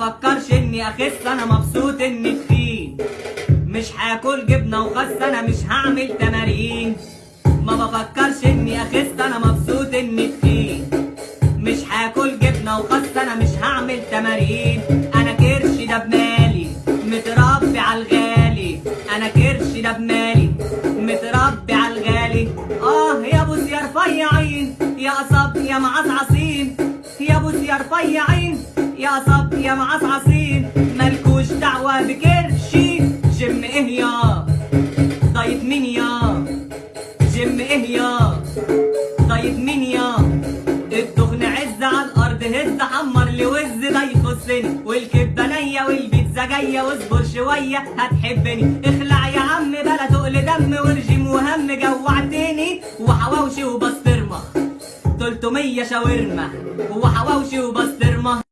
فكرش إني أخس أنا مبسوط إني تخين. مش هاكل جبنة وخس أنا مش هعمل تمارين. ما بفكرش إني أخس أنا مبسوط إني تخين. مش هاكل جبنة وخس أنا مش هعمل تمارين. أنا كرش ده بمالي متربي على الغالي. أنا كرش ده بمالي متربي على الغالي. آه يا بوس يا رفيعين يا قصب يا معصعصين يا بوس يا رفيعين يا قصب يا معصعصين مالكوش دعوة بكرشي جيم إيه يا؟ diet مين يا؟ جيم إيه يا؟ diet مين يا؟ الدخن عز على الأرض هز حمر لي وز ده يخصني والكبه نيه والبيتزا جاية واصبر شوية هتحبني. اخلع يا عم بلا تقل دم ورجيم وهم جوعتني. وحواوشي وبسطرمة. 300 شاورما. وحواوشي وبسطرمة.